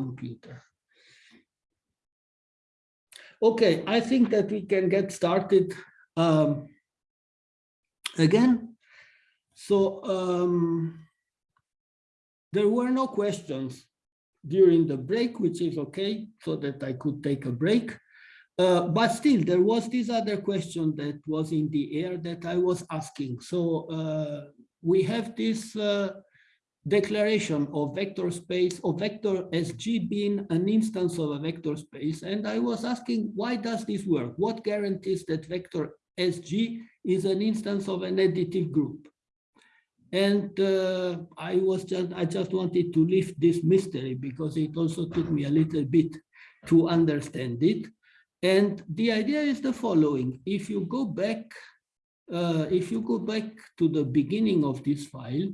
computer. Okay, I think that we can get started um, again. So um, there were no questions during the break, which is okay, so that I could take a break. Uh, but still, there was this other question that was in the air that I was asking. So uh, we have this uh, declaration of vector space of vector SG being an instance of a vector space. And I was asking, why does this work? What guarantees that vector SG is an instance of an additive group? And uh, I was just, I just wanted to lift this mystery because it also took me a little bit to understand it. And the idea is the following. If you go back, uh, if you go back to the beginning of this file,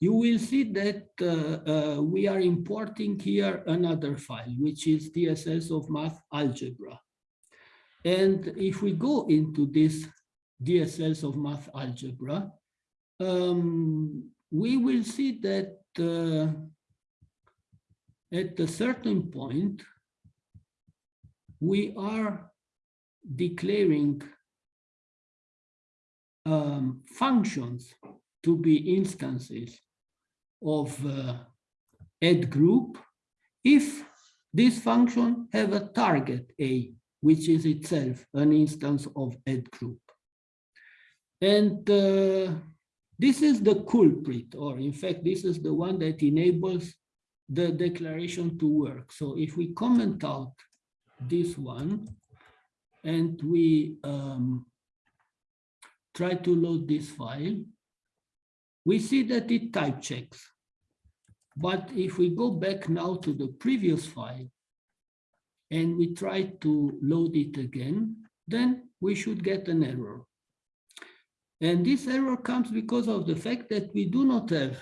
you will see that uh, uh, we are importing here another file, which is DSLs of math algebra. And if we go into this DSLs of math algebra, um, we will see that uh, at a certain point, we are declaring um, functions to be instances of uh, AddGroup if this function have a target A, which is itself an instance of AddGroup. And uh, this is the culprit, or in fact, this is the one that enables the declaration to work. So if we comment out this one and we um, try to load this file, we see that it type checks. But if we go back now to the previous file and we try to load it again, then we should get an error. And this error comes because of the fact that we do not have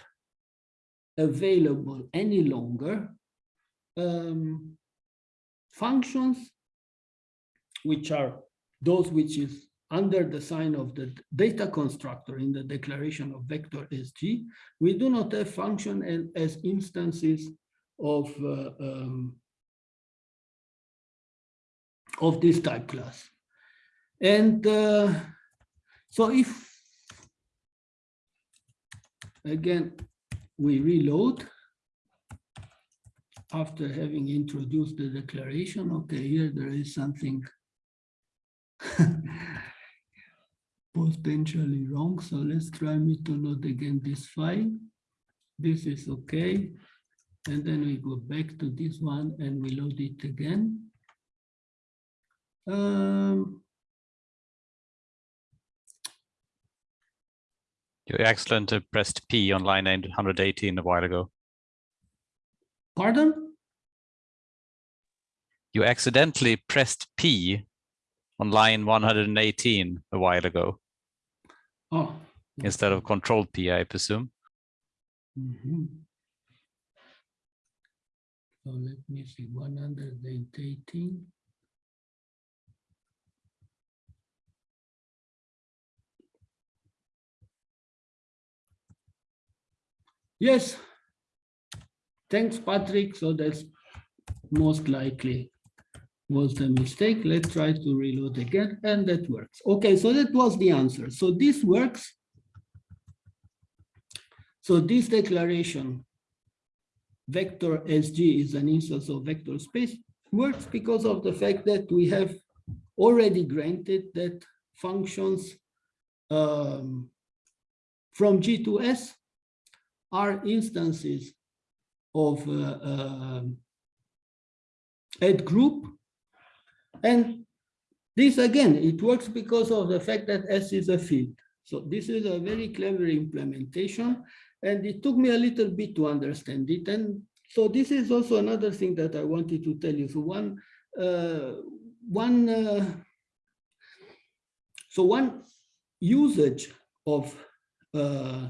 available any longer um, functions, which are those which is under the sign of the data constructor in the declaration of vector SG, we do not have function as instances of uh, um, of this type class. And uh, so if, again, we reload after having introduced the declaration, okay, here there is something potentially wrong. So let's try me to load again this file. This is okay. And then we go back to this one and we load it again. Um, You accidentally pressed P on line 118 a while ago. pardon? You accidentally pressed P on line 118 a while ago Oh. instead of control P, I presume. Mhm. So let me see, 118. Yes. Thanks, Patrick. So that's most likely was a mistake. Let's try to reload again, and that works. Okay, so that was the answer. So this works. So this declaration, vector SG is an instance of vector space, works because of the fact that we have already granted that functions um, from G to S are instances of uh, uh, AddGroup. And this again, it works because of the fact that S is a field. So this is a very clever implementation. And it took me a little bit to understand it. And so this is also another thing that I wanted to tell you. So one, uh, one, uh, so one usage of uh,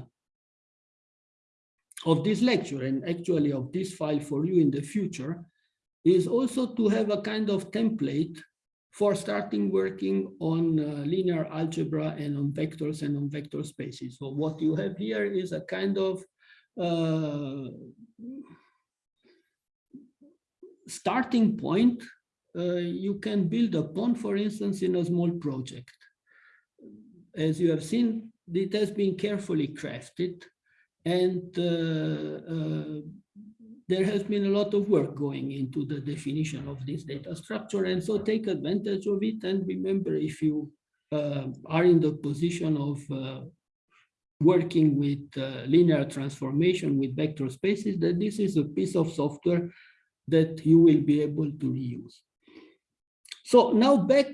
of this lecture and actually of this file for you in the future is also to have a kind of template for starting working on uh, linear algebra and on vectors and on vector spaces. So what you have here is a kind of uh, starting point uh, you can build upon, for instance, in a small project. As you have seen, it has been carefully crafted and uh, uh, there has been a lot of work going into the definition of this data structure. And so take advantage of it. And remember, if you uh, are in the position of uh, working with uh, linear transformation with vector spaces, that this is a piece of software that you will be able to reuse. So now back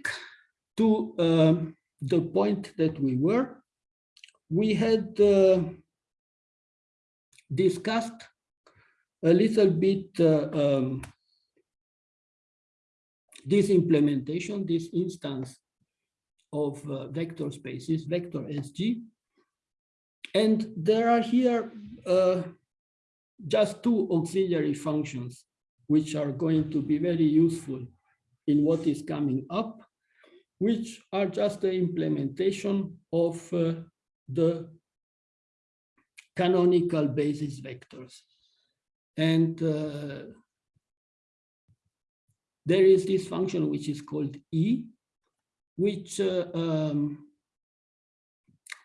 to um, the point that we were. We had uh, discussed a little bit uh, um, this implementation, this instance of uh, vector spaces, vector SG. And there are here uh, just two auxiliary functions, which are going to be very useful in what is coming up, which are just the implementation of uh, the canonical basis vectors. And uh, there is this function which is called E, which uh, um,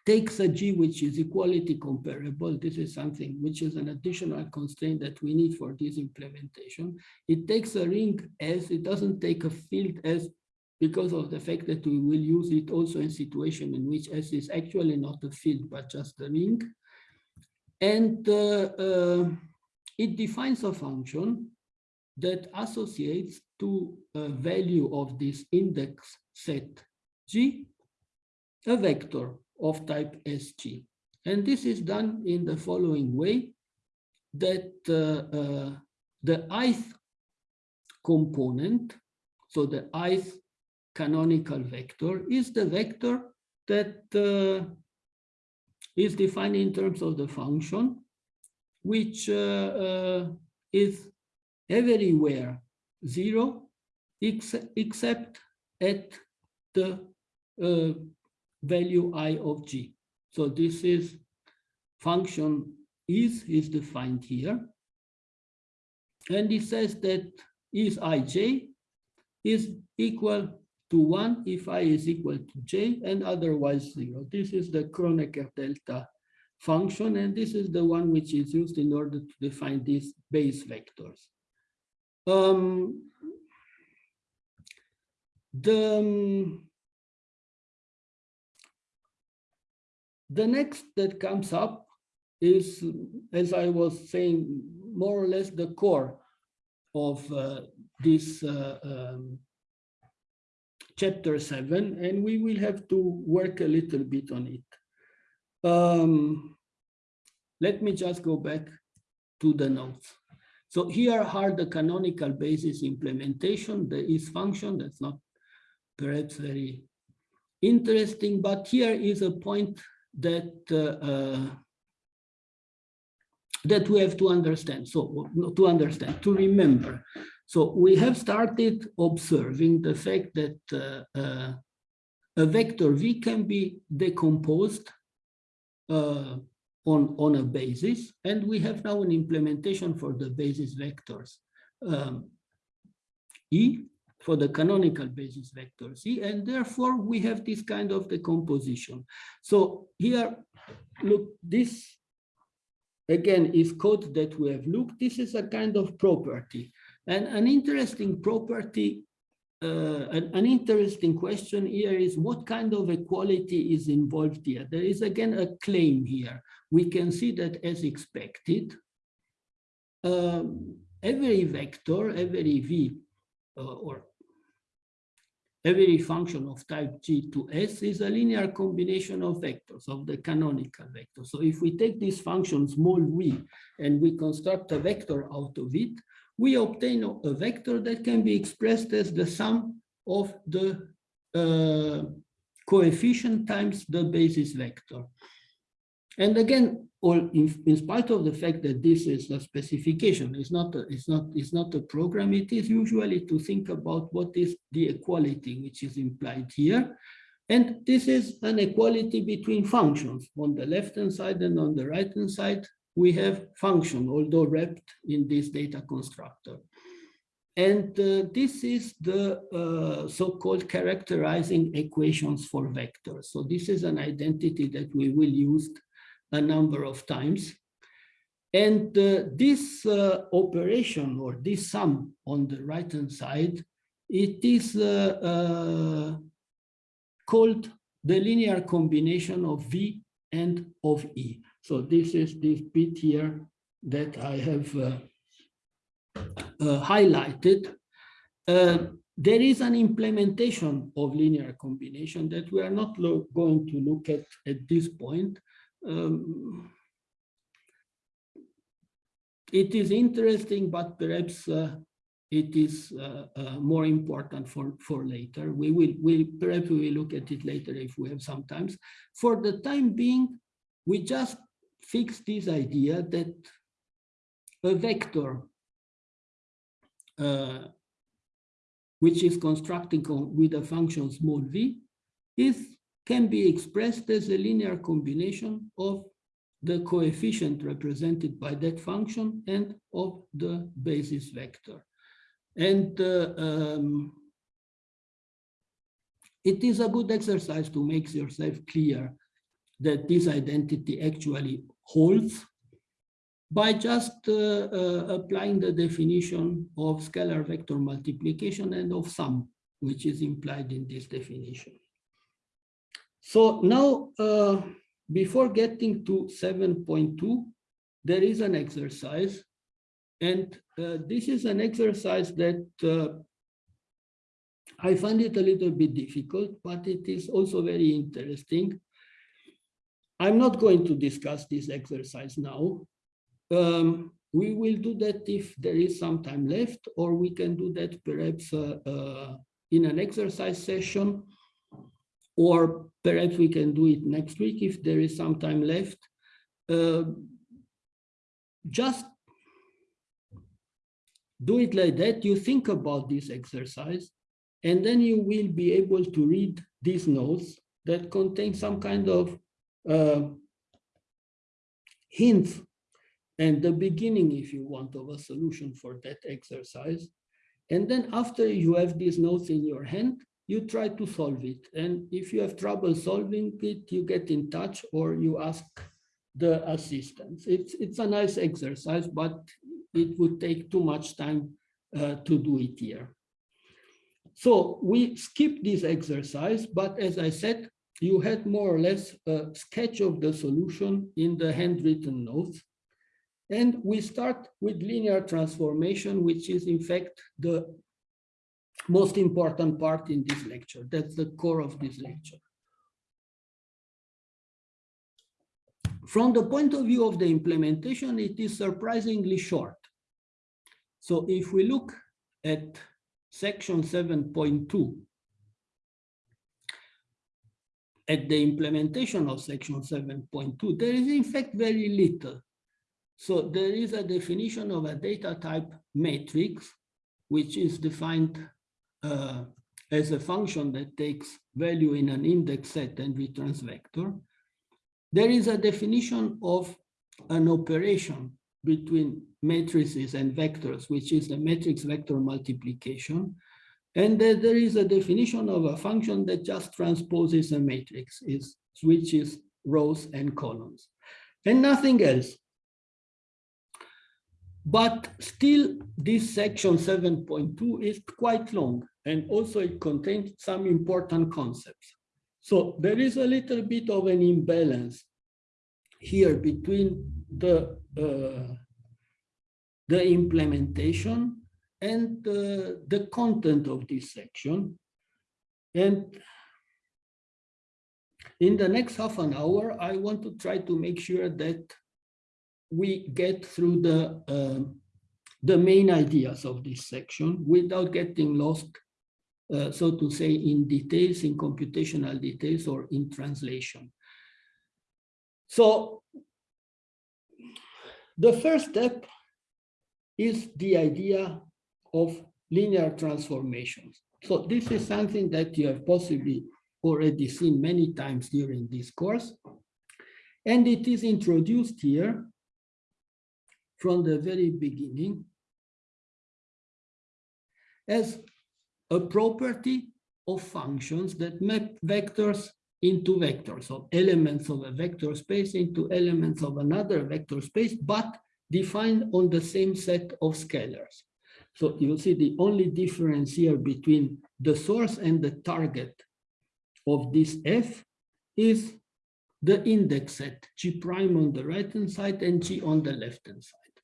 takes a G which is equality comparable. This is something which is an additional constraint that we need for this implementation. It takes a ring S, it doesn't take a field S because of the fact that we will use it also in situation in which S is actually not a field, but just a ring. And uh, uh, it defines a function that associates to a value of this index set G, a vector of type SG. And this is done in the following way, that uh, uh, the ith component, so the ith canonical vector, is the vector that uh, is defined in terms of the function which uh, uh, is everywhere zero ex except at the uh, value i of g. So this is function is is defined here. And it says that is ij is equal to 1 if i is equal to j and otherwise 0. This is the Kronecker delta function, and this is the one which is used in order to define these base vectors. Um, the, um, the next that comes up is, as I was saying, more or less the core of uh, this uh, um, chapter seven, and we will have to work a little bit on it. Um, let me just go back to the notes. So here are the canonical basis implementation, the is function, that's not perhaps very interesting, but here is a point that uh, uh, that we have to understand. So to understand, to remember. So we have started observing the fact that uh, uh a vector V can be decomposed on, on a basis. And we have now an implementation for the basis vectors. Um, E for the canonical basis vectors E, and therefore we have this kind of decomposition. So here, look, this again is code that we have looked. This is a kind of property. And an interesting property uh, an, an, interesting question here is what kind of equality is involved here? There is again a claim here. We can see that as expected, um, every vector, every v, uh, or every function of type G to S is a linear combination of vectors, of the canonical vector. So if we take this function small v and we construct a vector out of it, we obtain a vector that can be expressed as the sum of the uh, coefficient times the basis vector. And again, all in, in, spite of the fact that this is a specification, it's not a, it's not it's not a program. It is usually to think about what is the equality which is implied here, and this is an equality between functions on the left hand side and on the right hand side we have function, although wrapped in this data constructor. And uh, this is the uh, so-called characterizing equations for vectors. So this is an identity that we will use a number of times. And uh, this uh, operation or this sum on the right-hand side, it is uh, uh, called the linear combination of V and of E. So this is this bit here that I have uh, uh, highlighted. Uh, there is an implementation of linear combination that we are not going to look at at this point. Um, it is interesting, but perhaps uh, it is uh, uh, more important for, for later. We will, we perhaps we will look at it later if we have some time. For the time being, we just fix this idea that a vector uh, which is constructing with a function small v is can be expressed as a linear combination of the coefficient represented by that function and of the basis vector. And uh, um, it is a good exercise to make yourself clear that this identity actually holds by just uh, uh, applying the definition of scalar vector multiplication and of sum, which is implied in this definition. So now, uh, before getting to 7.2, there is an exercise. And uh, this is an exercise that uh, I find it a little bit difficult, but it is also very interesting. I'm not going to discuss this exercise now. Um, we will do that if there is some time left, or we can do that perhaps uh, uh, in an exercise session, or perhaps we can do it next week if there is some time left. Uh, just do it like that. You think about this exercise, and then you will be able to read these notes that contain some kind of uh, hints and the beginning, if you want, of a solution for that exercise. And then after you have these notes in your hand, you try to solve it. And if you have trouble solving it, you get in touch or you ask the assistance. It's, it's a nice exercise, but it would take too much time uh, to do it here. So we skip this exercise, but as I said, you had more or less a sketch of the solution in the handwritten notes. And we start with linear transformation, which is in fact the most important part in this lecture. That's the core of this lecture. From the point of view of the implementation, it is surprisingly short. So if we look at section 7.2, at the implementation of section 7.2, there is in fact very little. So there is a definition of a data type matrix, which is defined uh, as a function that takes value in an index set and returns vector. There is a definition of an operation between matrices and vectors, which is the matrix vector multiplication. And there is a definition of a function that just transposes a matrix, it switches rows and columns, and nothing else. But still, this section 7.2 is quite long, and also it contains some important concepts. So there is a little bit of an imbalance here between the, uh, the implementation and uh, the content of this section. And in the next half an hour, I want to try to make sure that we get through the, uh, the main ideas of this section without getting lost, uh, so to say, in details, in computational details or in translation. So the first step is the idea of linear transformations. So this is something that you have possibly already seen many times during this course. And it is introduced here from the very beginning. as a property of functions that map vectors into vectors, so elements of a vector space into elements of another vector space, but defined on the same set of scalars. So you see the only difference here between the source and the target of this F is the index set, G prime on the right hand side and G on the left hand side.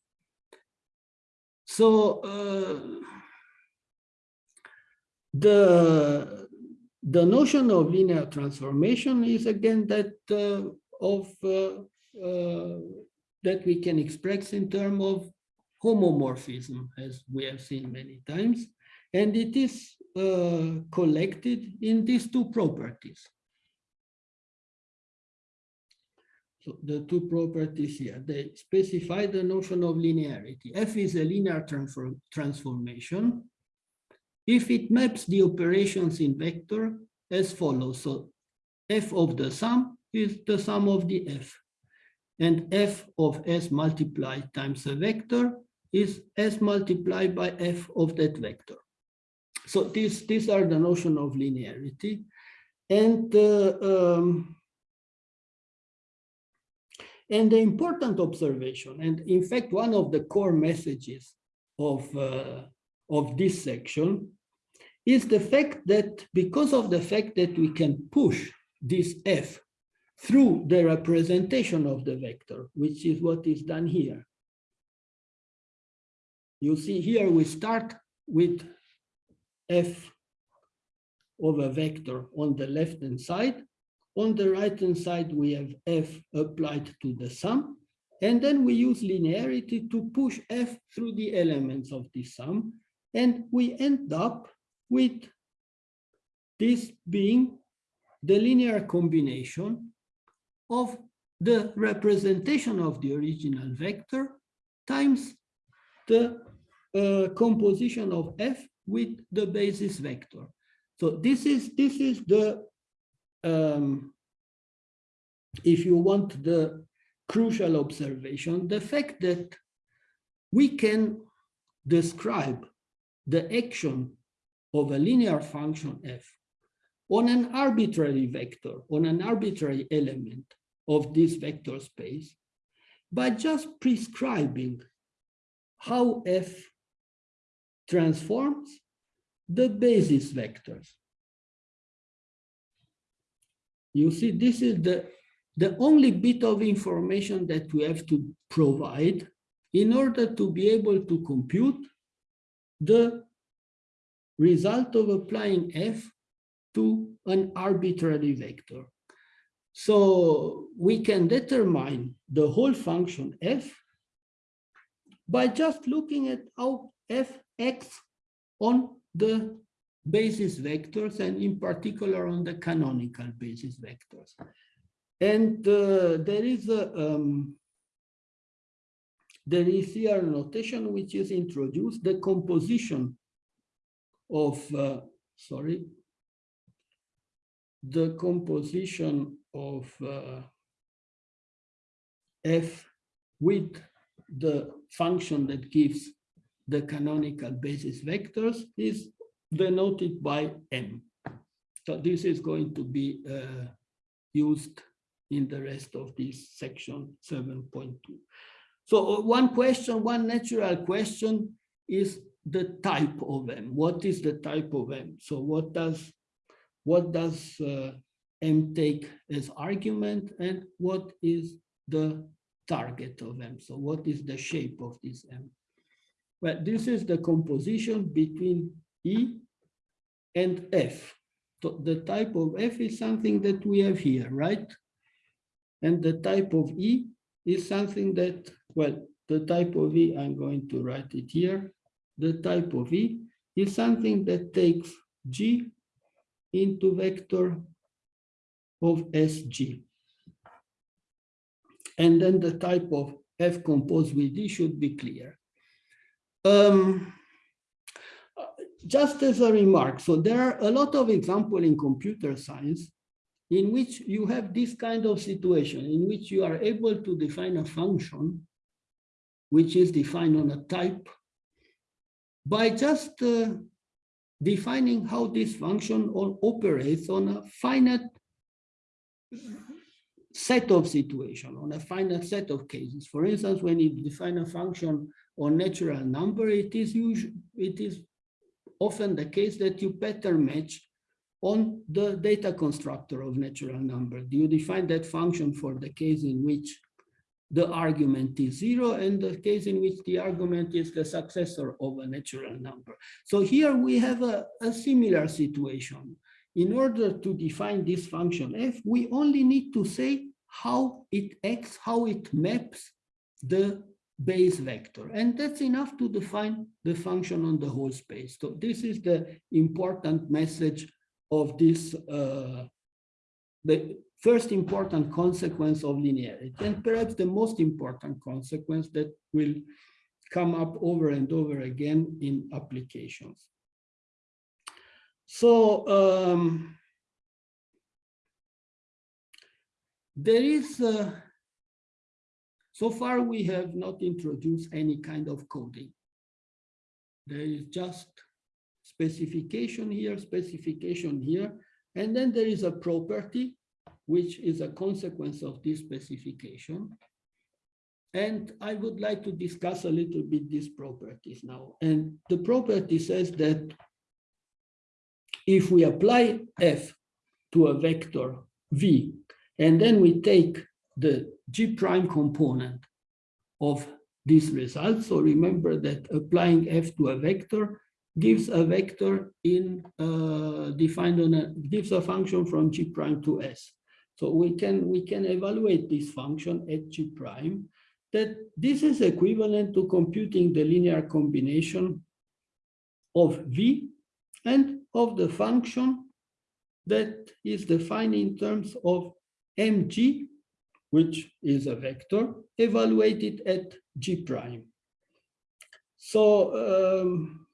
So uh, the the notion of linear transformation is again that uh, of uh, uh, that we can express in terms of homomorphism, as we have seen many times, and it is uh, collected in these two properties. So the two properties here, they specify the notion of linearity. F is a linear transform transformation if it maps the operations in vector as follows. So f of the sum is the sum of the f. And f of s multiplied times a vector is s multiplied by f of that vector. So these, these are the notion of linearity. And, uh, um, and the important observation, and in fact, one of the core messages of, uh, of this section is the fact that because of the fact that we can push this f through the representation of the vector, which is what is done here. You see here we start with f of a vector on the left hand side. On the right hand side, we have f applied to the sum. And then we use linearity to push f through the elements of this sum. And we end up with this being the linear combination of the representation of the original vector times the uh, composition of f with the basis vector. So this is this is the um, if you want the crucial observation, the fact that we can describe the action of a linear function f on an arbitrary vector, on an arbitrary element of this vector space, by just prescribing how f transforms the basis vectors. You see, this is the, the only bit of information that we have to provide in order to be able to compute the result of applying f to an arbitrary vector. So we can determine the whole function f by just looking at how f acts on the basis vectors and in particular on the canonical basis vectors. And uh, there is a um, there is here a notation which is introduced, the composition of, uh, sorry, the composition of uh, f with the function that gives the canonical basis vectors is denoted by m. So this is going to be uh, used in the rest of this section 7.2. So uh, one question, one natural question is the type of M. What is the type of M? So what does what does uh, M take as argument and what is the target of M? So what is the shape of this M? Well, this is the composition between E and F. So the type of F is something that we have here, right? And the type of E is something that, well, the type of E, I'm going to write it here, the type of E is something that takes G into vector of SG. And then the type of F composed with D should be clear. Um, just as a remark, so there are a lot of examples in computer science in which you have this kind of situation in which you are able to define a function which is defined on a type by just uh, defining how this function operates on a finite set of situation, on a finite set of cases. For instance, when you define a function on natural number, it is usually, it is often the case that you pattern match on the data constructor of natural number. Do you define that function for the case in which the argument is zero and the case in which the argument is the successor of a natural number. So here we have a, a similar situation. In order to define this function f, we only need to say how it acts, how it maps the base vector. And that's enough to define the function on the whole space. So this is the important message of this, uh, the first important consequence of linearity, and perhaps the most important consequence that will come up over and over again in applications. So um, there is, uh, so far we have not introduced any kind of coding. There is just specification here, specification here, and then there is a property which is a consequence of this specification. And I would like to discuss a little bit these properties now. And the property says that if we apply f to a vector v, and then we take the g prime component of this result. So remember that applying f to a vector gives a vector in uh, defined on a gives a function from g prime to s. So we can we can evaluate this function at g prime that this is equivalent to computing the linear combination of v and of the function that is defined in terms of mg, which is a vector, evaluated at g prime. So um,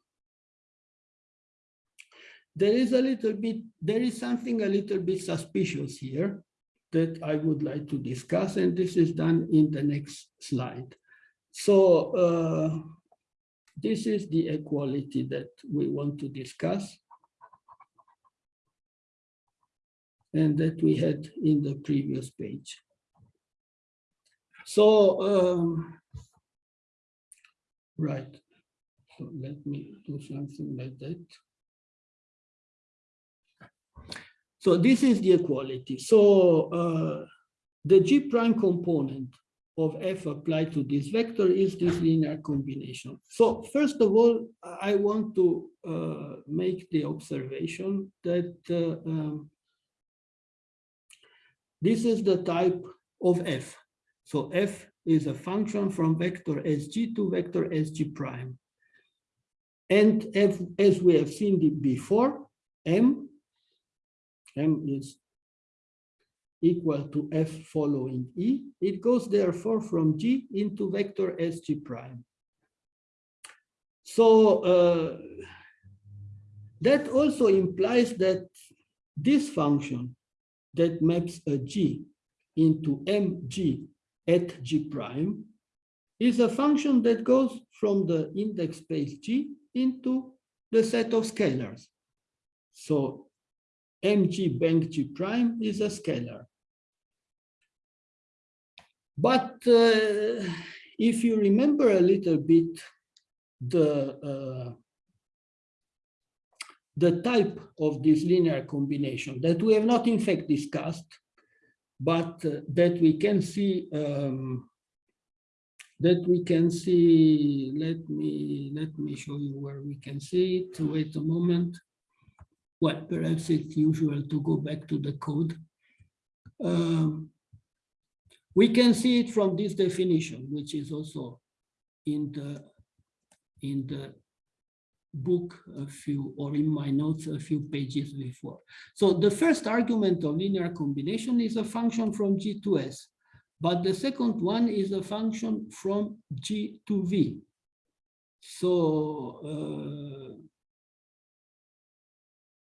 there is a little bit, there is something a little bit suspicious here that I would like to discuss, and this is done in the next slide. So uh, this is the equality that we want to discuss. And that we had in the previous page. So, um, right. So let me do something like that. So this is the equality. So uh, the G prime component of f applied to this vector is this linear combination. So first of all, I want to uh, make the observation that uh, um, this is the type of f. So f is a function from vector sg to vector sg prime. And f, as we have seen before, m m is equal to f following e, it goes therefore from g into vector sg prime. So uh, that also implies that this function that maps a g into mg at g prime is a function that goes from the index space g into the set of scalars. So mg bank g prime is a scalar. But uh, if you remember a little bit the uh, the type of this linear combination that we have not in fact discussed, but uh, that we can see um, that we can see, let me let me show you where we can see it. Wait a moment well, perhaps it's usual to go back to the code. Um, we can see it from this definition, which is also in the in the book a few or in my notes a few pages before. So the first argument of linear combination is a function from G to S, but the second one is a function from G to V. So uh,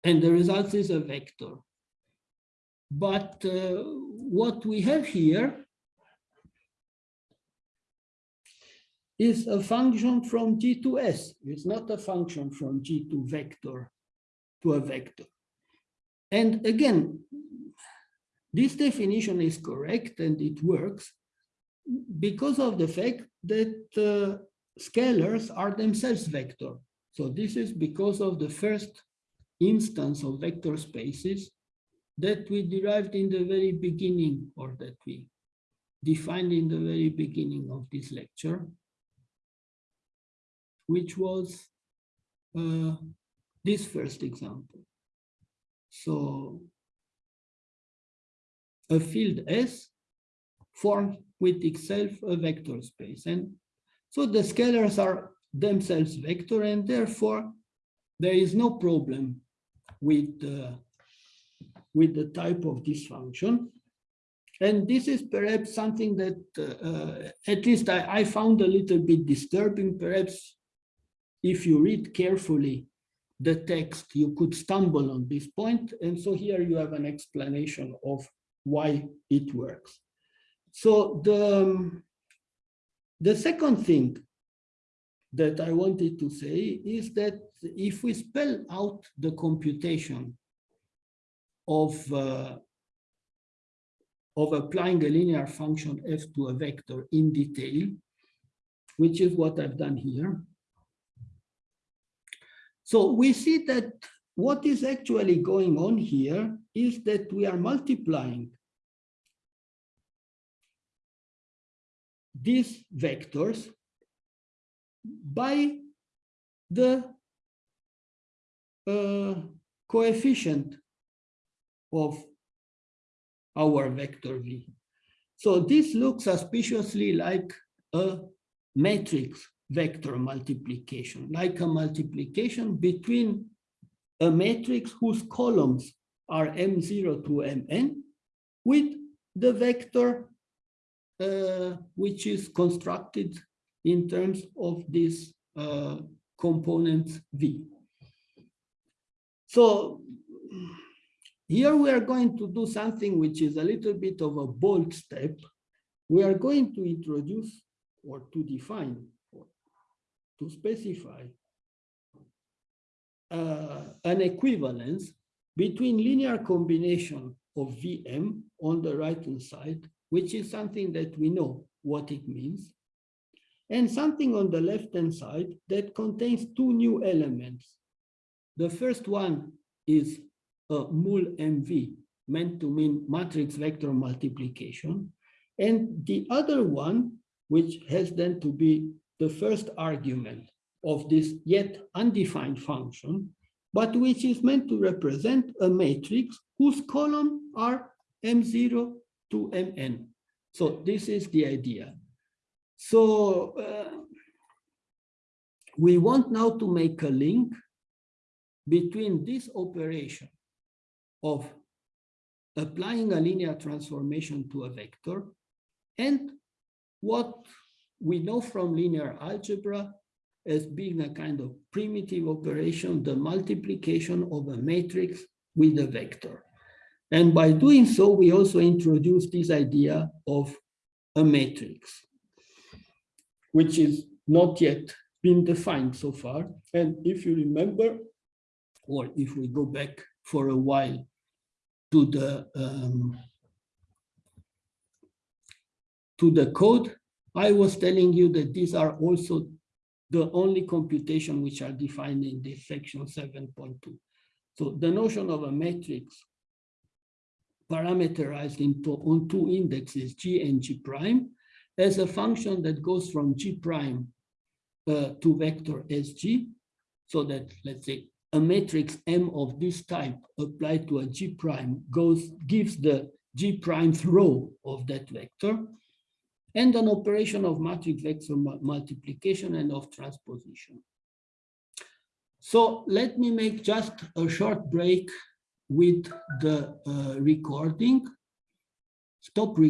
and the result is a vector. But uh, what we have here is a function from G to S. It's not a function from G to vector to a vector. And again, this definition is correct and it works because of the fact that uh, scalars are themselves vector. So this is because of the first instance of vector spaces that we derived in the very beginning or that we defined in the very beginning of this lecture, which was uh, this first example. So a field S forms with itself a vector space. And so the scalars are themselves vector and therefore there is no problem with, uh, with the type of this function. And this is perhaps something that uh, at least I, I found a little bit disturbing. Perhaps if you read carefully the text, you could stumble on this point. And so here you have an explanation of why it works. So the, um, the second thing that I wanted to say is that if we spell out the computation of, uh, of applying a linear function f to a vector in detail, which is what I've done here. So we see that what is actually going on here is that we are multiplying these vectors by the uh, coefficient of our vector v. So this looks suspiciously like a matrix vector multiplication, like a multiplication between a matrix whose columns are m0 to mn with the vector uh, which is constructed in terms of this uh, component v. So here we are going to do something which is a little bit of a bold step. We are going to introduce or to define to specify uh, an equivalence between linear combination of Vm on the right hand side, which is something that we know what it means, and something on the left hand side that contains two new elements. The first one is a mul MV, meant to mean matrix vector multiplication. And the other one, which has then to be the first argument of this yet undefined function, but which is meant to represent a matrix whose column are M0 to Mn. So this is the idea. So uh, we want now to make a link between this operation of applying a linear transformation to a vector and what we know from linear algebra as being a kind of primitive operation, the multiplication of a matrix with a vector. And by doing so, we also introduce this idea of a matrix, which is not yet been defined so far. And if you remember, or if we go back for a while to the um, to the code, I was telling you that these are also the only computation which are defined in this section 7.2. So the notion of a matrix parameterized into on two indexes, G and G prime, as a function that goes from G prime uh, to vector SG, so that let's say a matrix M of this type applied to a G prime goes gives the G prime row of that vector and an operation of matrix vector multiplication and of transposition. So let me make just a short break with the uh, recording. Stop recording.